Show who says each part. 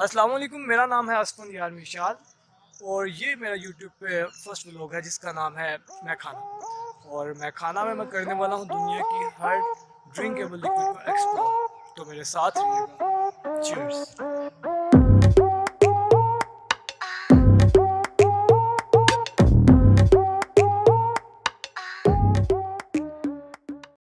Speaker 1: السلام علیکم، میرا نام ہے اسفن یار مشال اور یہ میرا یوٹیوب پہ فرسٹ ولاگ ہے، جس کا نام ہے میں کھانا۔ اور میں کھانا میں میں کرنے والا ہوں، دنیا کی ہر ڈرنکیبل لیکوڈ کو ایکسپلور تو میرے ساتھ رہیے گا۔ چیئرس